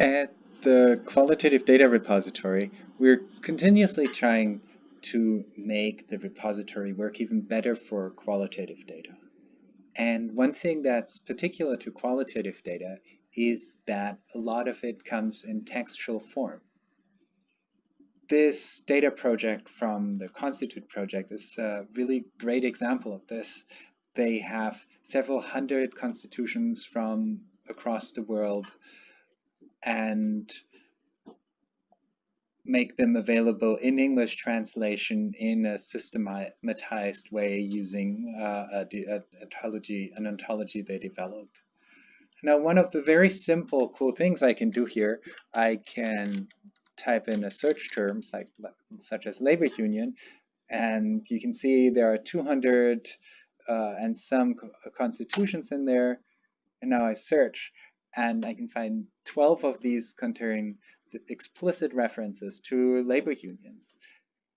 At the Qualitative Data Repository, we're continuously trying to make the repository work even better for qualitative data. And one thing that's particular to qualitative data is that a lot of it comes in textual form. This data project from the Constitute project is a really great example of this. They have several hundred constitutions from across the world and make them available in English translation in a systematized way using uh, a, a, ontology, an ontology they developed. Now, one of the very simple, cool things I can do here, I can type in a search term like such as labor union, and you can see there are 200 uh, and some constitutions in there. And now I search, and I can find 12 of these containing explicit references to labor unions.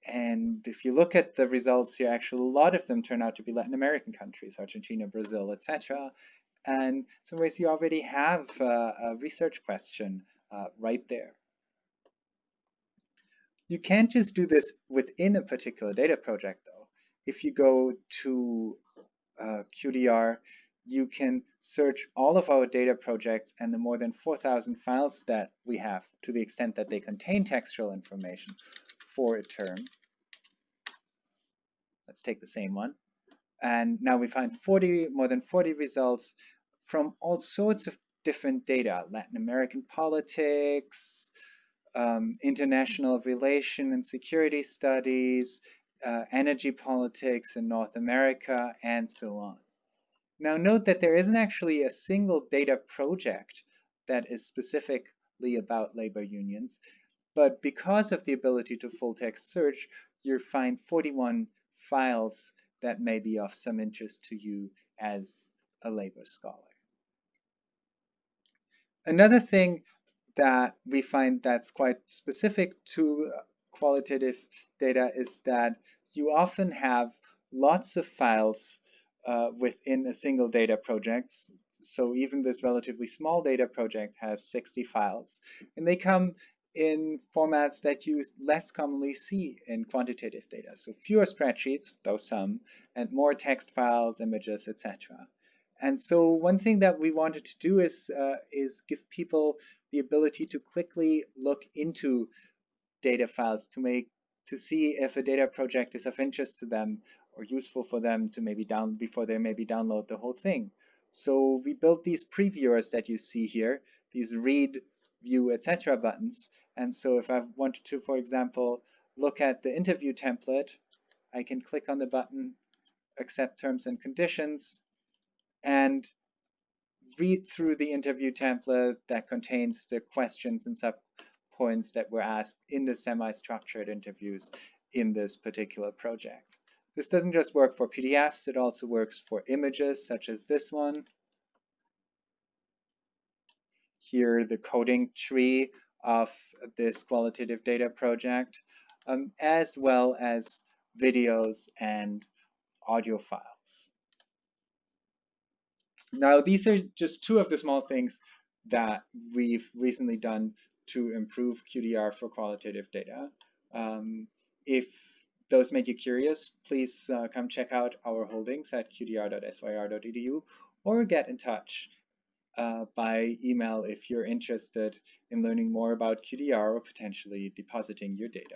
And if you look at the results here, actually a lot of them turn out to be Latin American countries, Argentina, Brazil, etc. And in some ways you already have uh, a research question uh, right there. You can't just do this within a particular data project though. If you go to uh, QDR, you can search all of our data projects and the more than 4,000 files that we have to the extent that they contain textual information for a term. Let's take the same one. And now we find 40, more than 40 results from all sorts of different data, Latin American politics, um, international relation and security studies, uh, energy politics in North America, and so on. Now note that there isn't actually a single data project that is specifically about labor unions, but because of the ability to full text search, you find 41 files that may be of some interest to you as a labor scholar. Another thing that we find that's quite specific to uh, qualitative data is that you often have lots of files uh, within a single data project. So even this relatively small data project has 60 files. And they come in formats that you less commonly see in quantitative data. So fewer spreadsheets, though some, and more text files, images, etc. And so one thing that we wanted to do is, uh, is give people the ability to quickly look into data files to make to see if a data project is of interest to them or useful for them to maybe down before they maybe download the whole thing. So we built these previewers that you see here, these read, view, etc. buttons. And so if I wanted to, for example, look at the interview template, I can click on the button, accept terms and conditions, and read through the interview template that contains the questions and sub points that were asked in the semi-structured interviews in this particular project. This doesn't just work for PDFs, it also works for images such as this one. Here, the coding tree of this qualitative data project, um, as well as videos and audio files. Now, these are just two of the small things that we've recently done to improve QDR for qualitative data. Um, if those make you curious, please uh, come check out our holdings at qdr.syr.edu or get in touch uh, by email if you're interested in learning more about QDR or potentially depositing your data.